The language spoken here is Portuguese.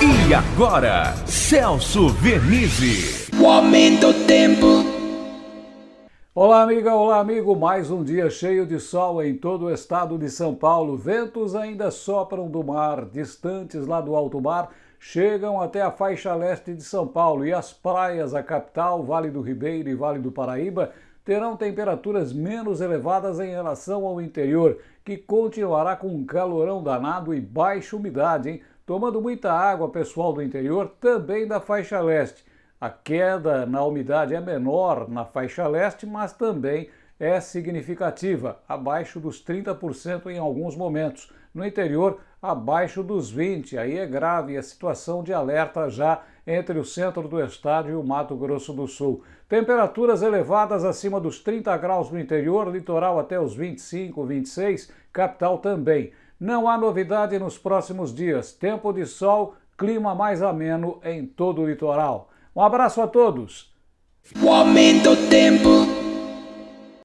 E agora, Celso Vernizzi. O aumento do tempo. Olá, amiga, olá, amigo. Mais um dia cheio de sol em todo o estado de São Paulo. Ventos ainda sopram do mar, distantes lá do alto mar, chegam até a faixa leste de São Paulo e as praias, a capital, Vale do Ribeiro e Vale do Paraíba, terão temperaturas menos elevadas em relação ao interior, que continuará com um calorão danado e baixa umidade, hein? Tomando muita água pessoal do interior, também da faixa leste. A queda na umidade é menor na faixa leste, mas também é significativa, abaixo dos 30% em alguns momentos. No interior, abaixo dos 20%. Aí é grave a situação de alerta já entre o centro do estado e o Mato Grosso do Sul. Temperaturas elevadas acima dos 30 graus no interior, litoral até os 25, 26, capital também. Não há novidade nos próximos dias. Tempo de sol, clima mais ameno em todo o litoral. Um abraço a todos. O aumento do tempo.